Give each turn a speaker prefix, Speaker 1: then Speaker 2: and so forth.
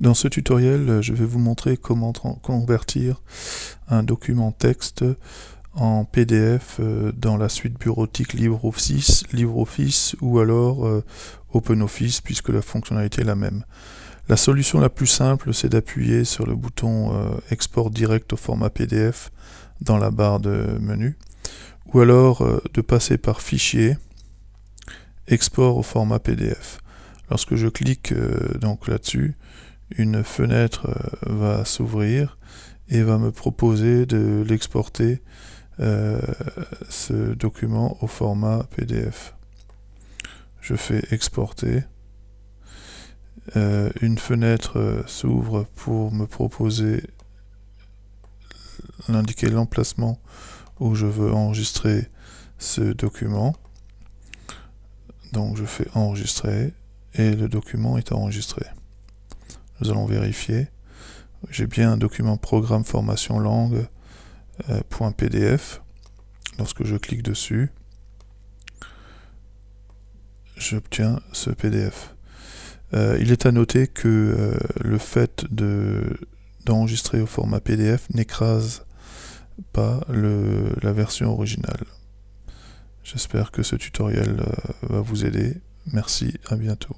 Speaker 1: Dans ce tutoriel, je vais vous montrer comment convertir un document texte en PDF euh, dans la suite bureautique LibreOffice, LibreOffice ou alors euh, OpenOffice puisque la fonctionnalité est la même. La solution la plus simple, c'est d'appuyer sur le bouton euh, Export direct au format PDF dans la barre de menu ou alors de passer par Fichier, Export au format PDF. Lorsque je clique donc là-dessus, une fenêtre euh, va s'ouvrir et va me proposer de l'exporter euh, ce document au format PDF. Je fais exporter. Euh, une fenêtre s'ouvre pour me proposer l'indiquer l'emplacement où je veux enregistrer ce document. Donc je fais enregistrer et le document est enregistré. Nous allons vérifier. J'ai bien un document programme formation langue euh, .pdf. Lorsque je clique dessus, j'obtiens ce PDF. Euh, il est à noter que euh, le fait d'enregistrer au format PDF n'écrase pas le, la version originale. J'espère que ce tutoriel va vous aider. Merci, à bientôt.